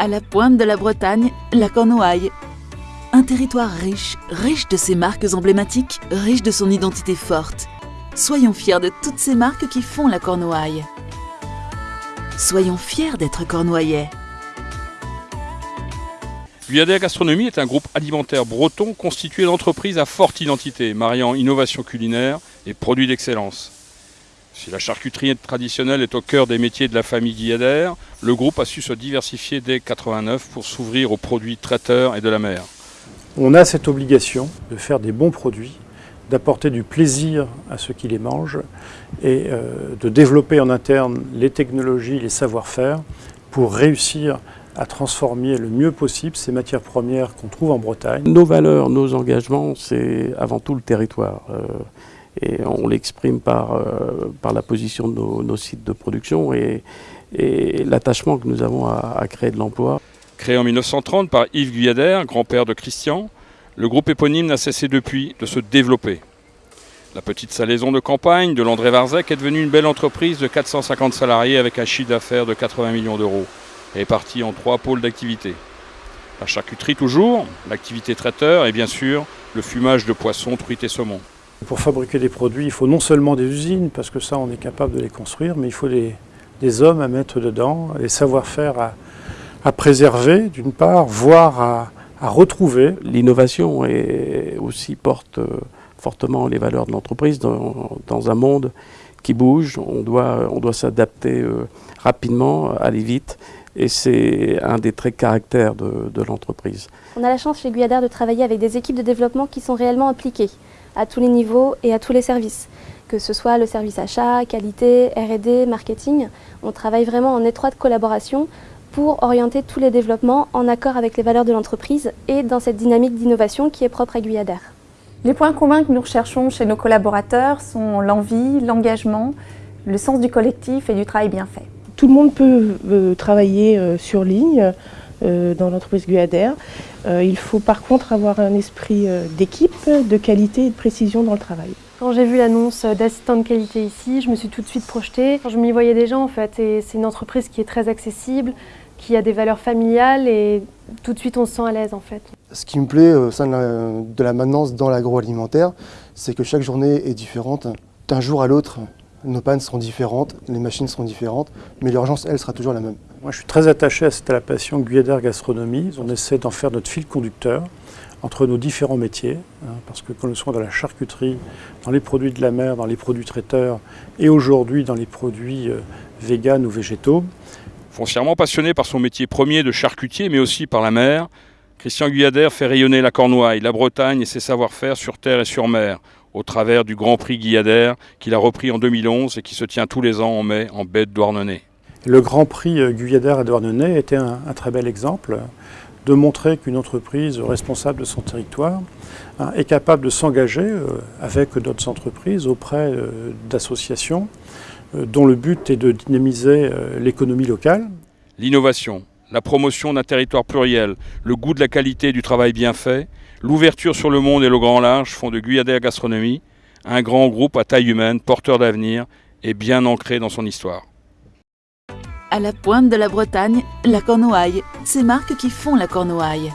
À la pointe de la Bretagne, la Cornouaille. Un territoire riche, riche de ses marques emblématiques, riche de son identité forte. Soyons fiers de toutes ces marques qui font la Cornouaille. Soyons fiers d'être cornouaillais. Guyadère Gastronomie est un groupe alimentaire breton constitué d'entreprises à forte identité, mariant innovation culinaire et produits d'excellence. Si la charcuterie traditionnelle est au cœur des métiers de la famille Guyader, le groupe a su se diversifier dès 89 pour s'ouvrir aux produits traiteurs et de la mer. On a cette obligation de faire des bons produits, d'apporter du plaisir à ceux qui les mangent et euh, de développer en interne les technologies, les savoir-faire pour réussir à transformer le mieux possible ces matières premières qu'on trouve en Bretagne. Nos valeurs, nos engagements, c'est avant tout le territoire. Et on l'exprime par, euh, par la position de nos, sites de production et, l'attachement que nous avons à, créer de l'emploi. Créé en 1930 par Yves Guyader, grand-père de Christian, le groupe éponyme n'a cessé depuis de se développer. La petite salaison de campagne de l'André Varzec est devenue une belle entreprise de 450 salariés avec un chiffre d'affaires de 80 millions d'euros et est partie en trois pôles d'activité. La charcuterie toujours, l'activité traiteur et bien sûr le fumage de poissons, truites et saumons. Pour fabriquer des produits, il faut non seulement des usines, parce que ça on est capable de les construire, mais il faut des, hommes à mettre dedans, des savoir-faire à, préserver d'une part, voire à, retrouver. L'innovation aussi porte euh, fortement les valeurs de l'entreprise dans, un monde qui bouge. On doit, on doit s'adapter euh, rapidement, aller vite. Et c'est un des traits caractères de, de l'entreprise. On a la chance chez Guyadar de travailler avec des équipes de développement qui sont réellement impliquées à tous les niveaux et à tous les services. Que ce soit le service achat, qualité, R&D, marketing, on travaille vraiment en étroite collaboration pour orienter tous les développements en accord avec les valeurs de l'entreprise et dans cette dynamique d'innovation qui est propre à Guyadère. Les points communs que nous recherchons chez nos collaborateurs sont l'envie, l'engagement, le sens du collectif et du travail bien fait. Tout le monde peut euh, travailler euh, sur ligne, euh, dans l'entreprise Guader. Euh, il faut par contre avoir un esprit euh, d'équipe, de qualité et de précision dans le travail. Quand j'ai vu l'annonce d'assistant de qualité ici, je me suis tout de suite projetée. Je m'y voyais déjà en fait et c'est une entreprise qui est très accessible, qui a des valeurs familiales et tout de suite on se sent à l'aise en fait. Ce qui me plaît au sein de la maintenance dans l'agroalimentaire, c'est que chaque journée est différente d'un jour à l'autre. Nos pannes seront différentes, les machines seront différentes, mais l'urgence, elle, sera toujours la même. Moi, je suis très attaché à cette appellation Guyader Gastronomie. On essaie d'en faire notre fil conducteur entre nos différents métiers, hein, parce que quand nous sommes dans la charcuterie, dans les produits de la mer, dans les produits traiteurs, et aujourd'hui dans les produits euh, véganes ou végétaux. Foncièrement passionné par son métier premier de charcutier, mais aussi par la mer, Christian Guyader fait rayonner la Cornouaille, la Bretagne et ses savoir-faire sur terre et sur mer, au travers du Grand Prix Guyader qu'il a repris en 2011 et qui se tient tous les ans en mai en baie de Douarnenez. Le Grand Prix euh, Guyader à Douarnenez était un, très bel exemple de montrer qu'une entreprise responsable de son territoire hein, est capable de s'engager euh, avec d'autres entreprises auprès euh, d'associations dont le but est de dynamiser l'économie locale. L'innovation, la promotion d'un territoire pluriel, le goût de la qualité du travail bien fait, l'ouverture sur le monde et le grand large font de Guyader Gastronomie un grand groupe à taille humaine, porteur d'avenir et bien ancré dans son histoire. À la pointe de la Bretagne, la Cornouaille, ces marques qui font la Cornouaille.